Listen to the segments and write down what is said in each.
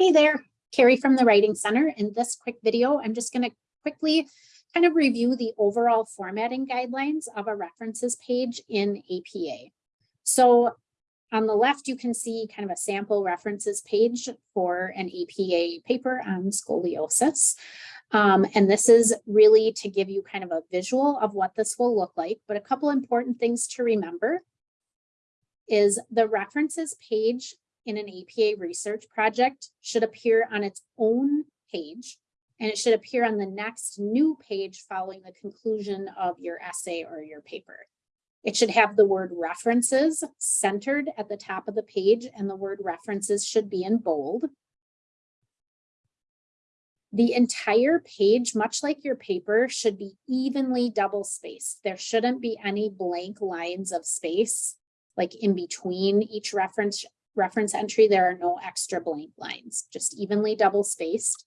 Hey there, Carrie from the Writing Center. In this quick video, I'm just going to quickly kind of review the overall formatting guidelines of a references page in APA. So on the left, you can see kind of a sample references page for an APA paper on scoliosis. Um, and this is really to give you kind of a visual of what this will look like. But a couple important things to remember is the references page in an APA research project should appear on its own page and it should appear on the next new page following the conclusion of your essay or your paper. It should have the word references centered at the top of the page and the word references should be in bold. The entire page, much like your paper, should be evenly double spaced. There shouldn't be any blank lines of space like in between each reference reference entry, there are no extra blank lines, just evenly double spaced.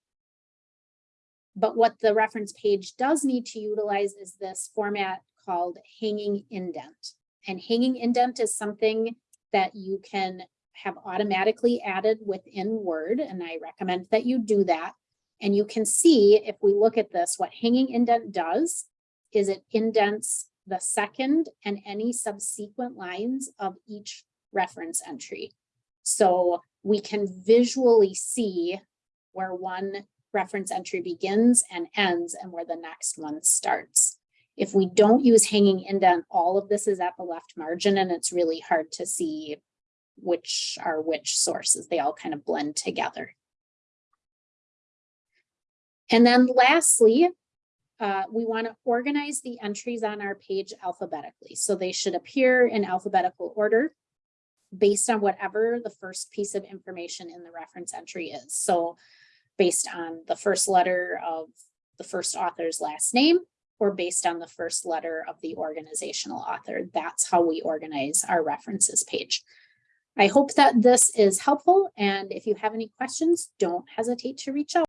But what the reference page does need to utilize is this format called hanging indent. And hanging indent is something that you can have automatically added within Word, and I recommend that you do that. And you can see if we look at this, what hanging indent does is it indents the second and any subsequent lines of each reference entry. So we can visually see where one reference entry begins and ends and where the next one starts. If we don't use hanging indent, all of this is at the left margin and it's really hard to see which are which sources. They all kind of blend together. And then lastly, uh, we want to organize the entries on our page alphabetically. So they should appear in alphabetical order based on whatever the first piece of information in the reference entry is. So based on the first letter of the first author's last name or based on the first letter of the organizational author. That's how we organize our references page. I hope that this is helpful. And if you have any questions, don't hesitate to reach out.